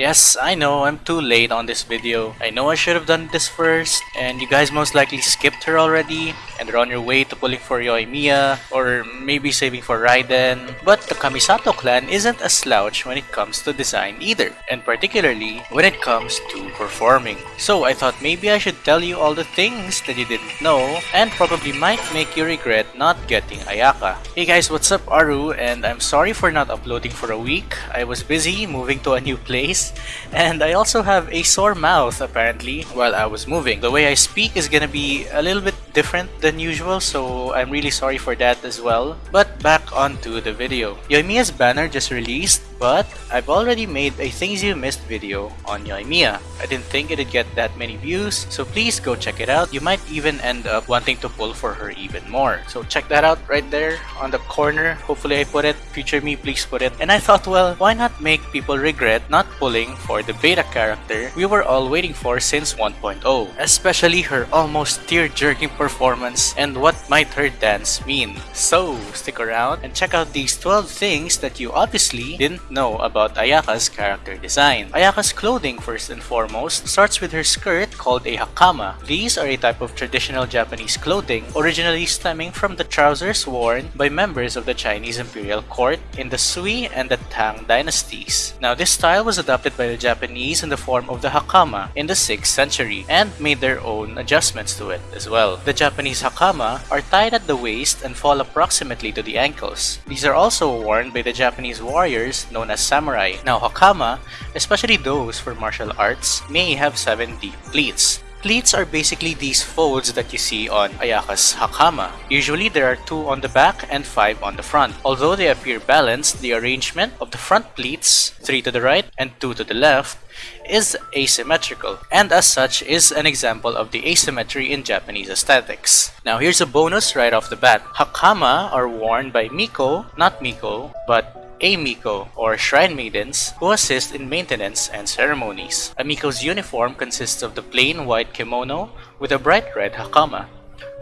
Yes, I know, I'm too late on this video. I know I should have done this first, and you guys most likely skipped her already, and are on your way to pulling for Yoimiya, or maybe saving for Raiden. But the Kamisato clan isn't a slouch when it comes to design either, and particularly when it comes to performing. So I thought maybe I should tell you all the things that you didn't know, and probably might make you regret not getting Ayaka. Hey guys, what's up Aru, and I'm sorry for not uploading for a week. I was busy moving to a new place, and I also have a sore mouth apparently while I was moving. The way I speak is gonna be a little bit different than usual, so I'm really sorry for that as well. But back onto the video. Yoimiya's banner just released, but I've already made a things you missed video on Yoimiya. I didn't think it'd get that many views, so please go check it out. You might even end up wanting to pull for her even more. So check that out right there on the corner. Hopefully I put it. Future me, please put it. And I thought, well, why not make people regret not pulling for the beta character we were all waiting for since 1.0, especially her almost tear-jerking performance and what might her dance mean. So stick around and check out these 12 things that you obviously didn't know about Ayaka's character design. Ayaka's clothing first and foremost starts with her skirt called a hakama. These are a type of traditional Japanese clothing originally stemming from the trousers worn by members of the Chinese imperial court in the Sui and the Tang dynasties. Now this style was adopted by the Japanese in the form of the hakama in the 6th century and made their own adjustments to it as well. The Japanese hakama are tied at the waist and fall approximately to the ankles. These are also worn by the Japanese warriors known as samurai. Now hakama, especially those for martial arts, may have 7 deep pleats. Pleats are basically these folds that you see on Ayaka's hakama. Usually there are 2 on the back and 5 on the front. Although they appear balanced, the arrangement of the front pleats, 3 to the right and 2 to the left, is asymmetrical, and as such is an example of the asymmetry in Japanese aesthetics. Now here's a bonus right off the bat. Hakama are worn by Miko, not Miko, but a Miko, or shrine maidens, who assist in maintenance and ceremonies. A Miko's uniform consists of the plain white kimono with a bright red hakama,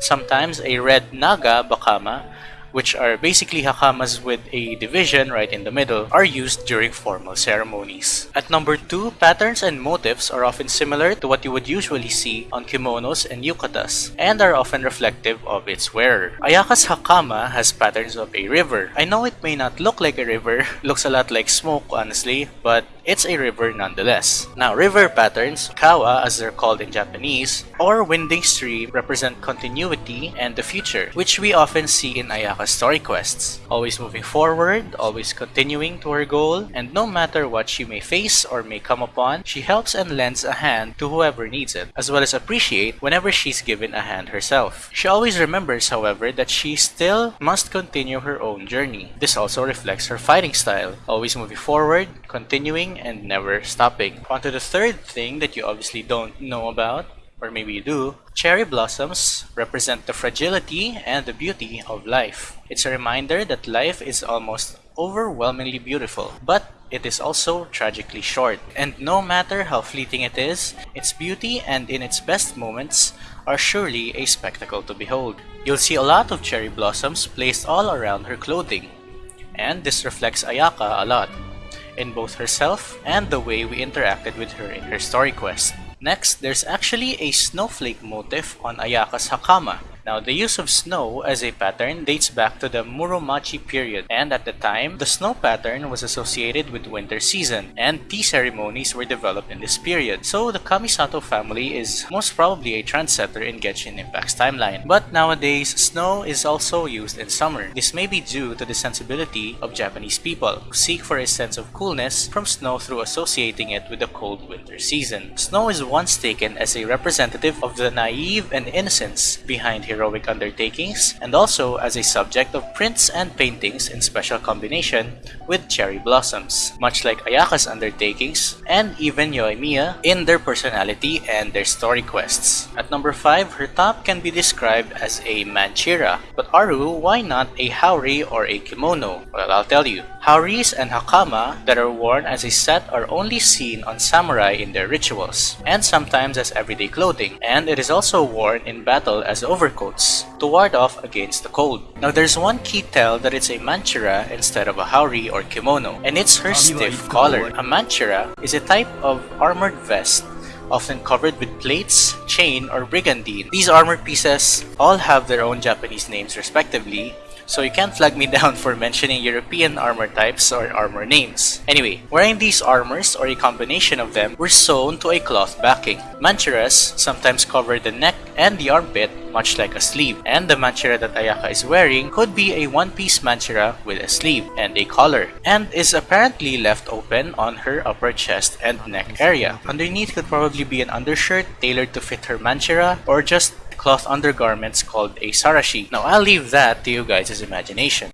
sometimes a red naga bakama, which are basically hakamas with a division right in the middle, are used during formal ceremonies. At number 2, patterns and motifs are often similar to what you would usually see on kimonos and yukatas, and are often reflective of its wearer. Ayaka's hakama has patterns of a river. I know it may not look like a river, looks a lot like smoke honestly, but it's a river nonetheless. Now, river patterns, kawa as they're called in Japanese, or winding stream represent continuity and the future, which we often see in Ayaka's story quests. Always moving forward, always continuing to her goal, and no matter what she may face or may come upon, she helps and lends a hand to whoever needs it, as well as appreciate whenever she's given a hand herself. She always remembers, however, that she still must continue her own journey. This also reflects her fighting style, always moving forward, continuing, and never stopping. On to the third thing that you obviously don't know about, or maybe you do, cherry blossoms represent the fragility and the beauty of life. It's a reminder that life is almost overwhelmingly beautiful, but it is also tragically short. And no matter how fleeting it is, its beauty and in its best moments are surely a spectacle to behold. You'll see a lot of cherry blossoms placed all around her clothing, and this reflects Ayaka a lot in both herself and the way we interacted with her in her story quest. Next, there's actually a snowflake motif on Ayaka's Hakama. Now, the use of snow as a pattern dates back to the Muromachi period, and at the time, the snow pattern was associated with winter season, and tea ceremonies were developed in this period. So, the Kamisato family is most probably a trendsetter in Genshin Impact's timeline. But nowadays, snow is also used in summer. This may be due to the sensibility of Japanese people, who seek for a sense of coolness from snow through associating it with the cold winter season. Snow is once taken as a representative of the naive and innocence behind heroic undertakings, and also as a subject of prints and paintings in special combination with cherry blossoms, much like Ayaka's undertakings and even Yoimiya in their personality and their story quests. At number 5, her top can be described as a manchira, but Aru, why not a haori or a kimono? Well, I'll tell you. Haoris and hakama that are worn as a set are only seen on samurai in their rituals, and sometimes as everyday clothing, and it is also worn in battle as overcoat to ward off against the cold. Now there's one key tell that it's a manchura instead of a haori or kimono, and it's her stiff collar. A manchura is a type of armored vest often covered with plates, chain, or brigandine. These armored pieces all have their own Japanese names respectively, so you can't flag me down for mentioning European armor types or armor names. Anyway, wearing these armors or a combination of them were sewn to a cloth backing. Manchuras sometimes cover the neck and the armpit much like a sleeve, and the manchura that Ayaka is wearing could be a one-piece manchura with a sleeve and a collar, and is apparently left open on her upper chest and neck area. Underneath could probably be an undershirt tailored to fit her manchura or just cloth undergarments called a sarashi. Now I'll leave that to you guys' imagination.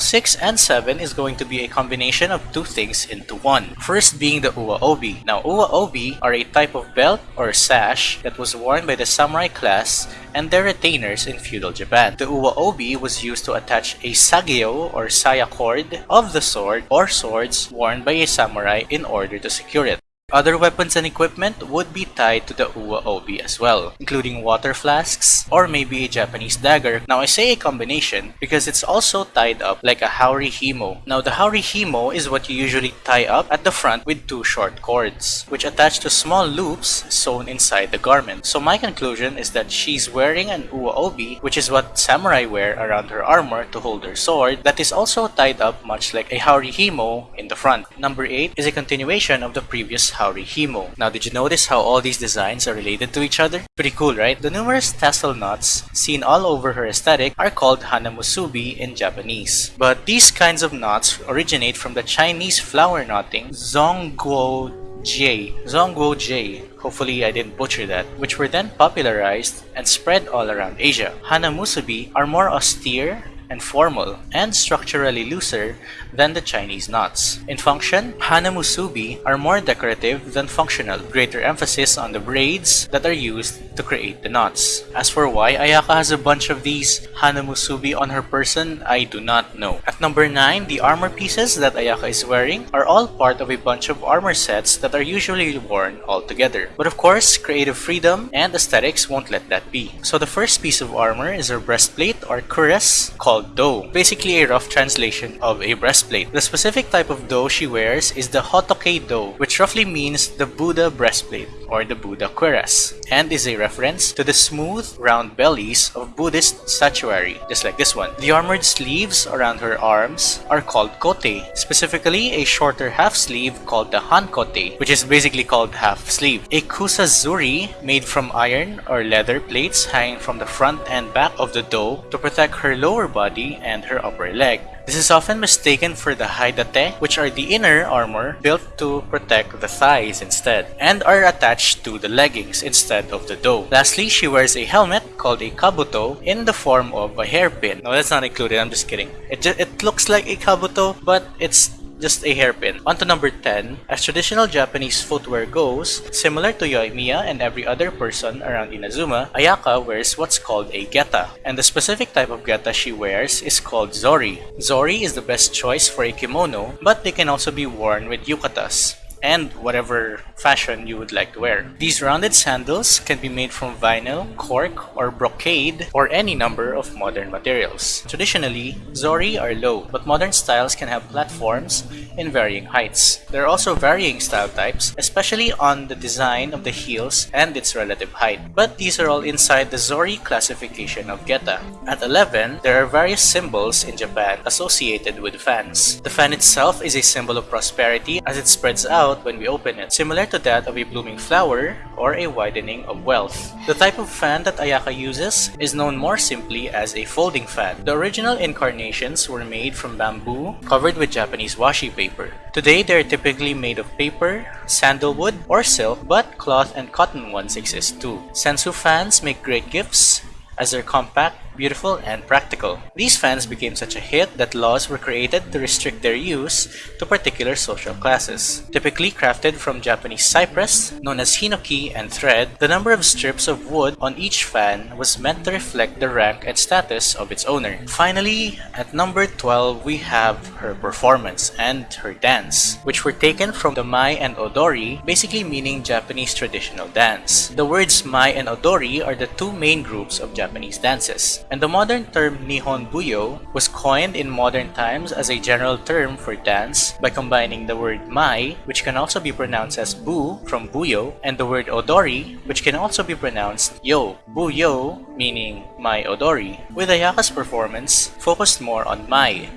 6 and 7 is going to be a combination of two things into one. First being the uwa obi. Now uwa obi are a type of belt or sash that was worn by the samurai class and their retainers in feudal Japan. The uwa obi was used to attach a sageo or saya cord of the sword or swords worn by a samurai in order to secure it. Other weapons and equipment would be tied to the Uwa Obi as well, including water flasks or maybe a Japanese dagger. Now I say a combination because it's also tied up like a Haori Himo. Now the Haori Himo is what you usually tie up at the front with two short cords, which attach to small loops sewn inside the garment. So my conclusion is that she's wearing an Uwa Obi, which is what samurai wear around her armor to hold their sword, that is also tied up much like a Haori Himo in the front. Number 8 is a continuation of the previous Haori Himo. Now did you notice how all these designs are related to each other? Pretty cool, right? The numerous tassel knots seen all over her aesthetic are called hanamusubi in Japanese. But these kinds of knots originate from the Chinese flower knotting Zongguo J, Zongguo J, hopefully I didn't butcher that, which were then popularized and spread all around Asia. Hanamusubi are more austere and formal and structurally looser than the Chinese knots. In function, hanamusubi are more decorative than functional, greater emphasis on the braids that are used to create the knots. As for why Ayaka has a bunch of these hanamusubi on her person, I do not know. At number 9, the armor pieces that Ayaka is wearing are all part of a bunch of armor sets that are usually worn all together. But of course, creative freedom and aesthetics won't let that be. So the first piece of armor is her breastplate or cuirass called do, basically a rough translation of a breastplate breastplate. The specific type of do she wears is the Hotoke do, which roughly means the Buddha breastplate or the Buddha cuirass, and is a reference to the smooth, round bellies of Buddhist statuary, just like this one. The armored sleeves around her arms are called kote, specifically a shorter half sleeve called the hankote, which is basically called half sleeve. A kusazuri made from iron or leather plates hanging from the front and back of the do to protect her lower body and her upper leg. This is often mistaken for the haidate, which are the inner armor built to protect the thighs instead, and are attached to the leggings instead of the do. Lastly, she wears a helmet called a kabuto in the form of a hairpin. No, that's not included, I'm just kidding. It, just, it looks like a kabuto, but it's just a hairpin. On to number 10, as traditional Japanese footwear goes, similar to Yoimiya and every other person around Inazuma, Ayaka wears what's called a geta, and the specific type of geta she wears is called zori. Zori is the best choice for a kimono, but they can also be worn with yukatas and whatever fashion you would like to wear. These rounded sandals can be made from vinyl, cork, or brocade, or any number of modern materials. Traditionally, zori are low, but modern styles can have platforms in varying heights. There are also varying style types, especially on the design of the heels and its relative height. But these are all inside the zori classification of geta. At 11, there are various symbols in Japan associated with fans. The fan itself is a symbol of prosperity as it spreads out out when we open it, similar to that of a blooming flower or a widening of wealth. The type of fan that Ayaka uses is known more simply as a folding fan. The original incarnations were made from bamboo covered with Japanese washi paper. Today, they are typically made of paper, sandalwood, or silk, but cloth and cotton ones exist too. Sensu fans make great gifts as they're compact, beautiful, and practical. These fans became such a hit that laws were created to restrict their use to particular social classes. Typically crafted from Japanese cypress, known as hinoki and thread, the number of strips of wood on each fan was meant to reflect the rank and status of its owner. Finally, at number 12, we have her performance and her dance, which were taken from the Mai and Odori, basically meaning Japanese traditional dance. The words Mai and Odori are the two main groups of Japanese dances, and the modern term Nihon Buyo was coined in modern times as a general term for dance by combining the word Mai, which can also be pronounced as Bu from Buyo, and the word Odori, which can also be pronounced Yo. Buyo meaning Mai Odori, with Ayaka's performance focused more on Mai,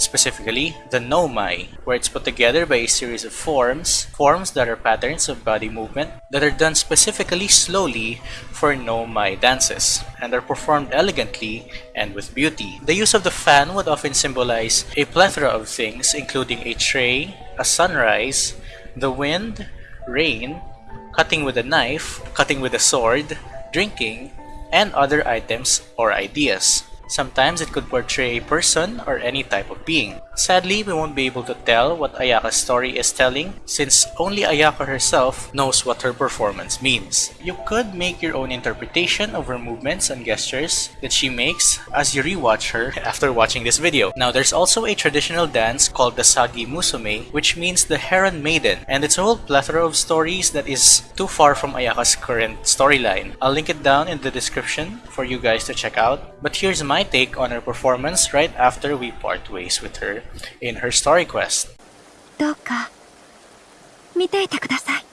specifically the no mai, where it's put together by a series of forms, forms that are patterns of body movement that are done specifically slowly for no mai dances, and are performed elegantly and with beauty. The use of the fan would often symbolize a plethora of things, including a tray, a sunrise, the wind, rain, cutting with a knife, cutting with a sword, drinking, and other items or ideas. Sometimes it could portray a person or any type of being. Sadly, we won't be able to tell what Ayaka's story is telling since only Ayaka herself knows what her performance means. You could make your own interpretation of her movements and gestures that she makes as you rewatch her after watching this video. Now, there's also a traditional dance called the Sagi Musume, which means the Heron Maiden, and it's a whole plethora of stories that is too far from Ayaka's current storyline. I'll link it down in the description for you guys to check out. But here's my take on her performance right after we part ways with her in her story quest. どうか見ていてください「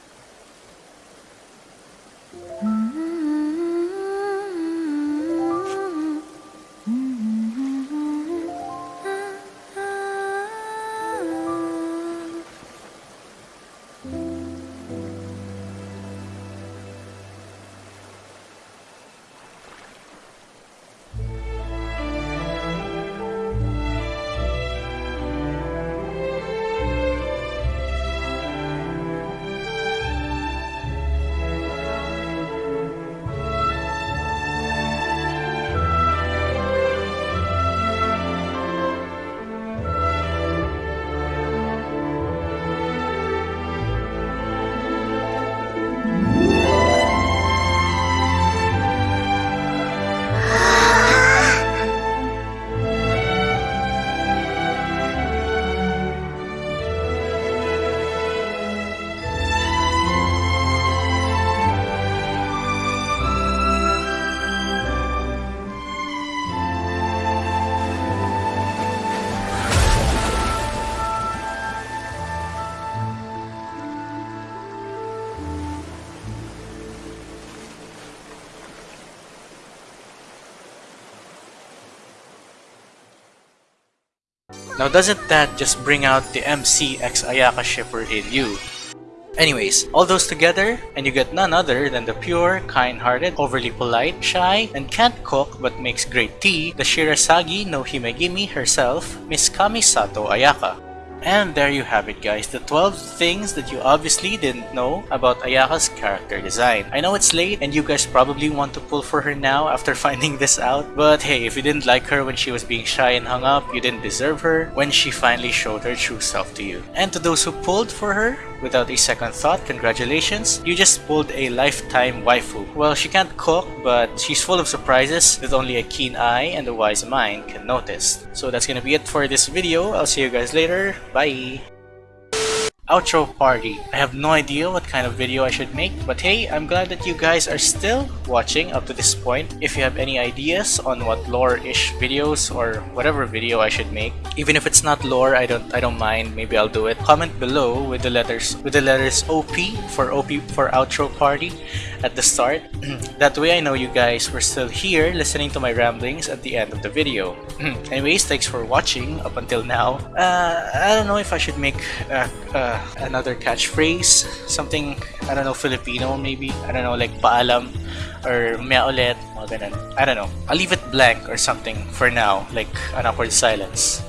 Now doesn't that just bring out the MC X Ayaka shipper you? Anyways, all those together, and you get none other than the pure, kind-hearted, overly polite, shy, and can't cook but makes great tea, the Shirasagi no Himegimi herself, Miss Kamisato Ayaka. And there you have it guys, the 12 things that you obviously didn't know about Ayaka's character design. I know it's late and you guys probably want to pull for her now after finding this out, but hey, if you didn't like her when she was being shy and hung up, you didn't deserve her when she finally showed her true self to you. And to those who pulled for her, without a second thought, congratulations, you just pulled a lifetime waifu. Well, she can't cook, but she's full of surprises that only a keen eye and a wise mind can notice. So that's gonna be it for this video. I'll see you guys later. Bye! Outro party. I have no idea what kind of video I should make, but hey, I'm glad that you guys are still watching up to this point. If you have any ideas on what lore-ish videos or whatever video I should make, even if it's not lore, I don't I don't mind. Maybe I'll do it. Comment below with the letters with the letters OP for OP for outro party at the start. that way I know you guys were still here listening to my ramblings at the end of the video. Anyways, thanks for watching up until now. Uh, I don't know if I should make uh, uh, another catchphrase, something I don't know Filipino maybe. I don't know like paalam or mea ulit, mga ganun. I don't know. I'll leave it blank or something for now, like an awkward silence.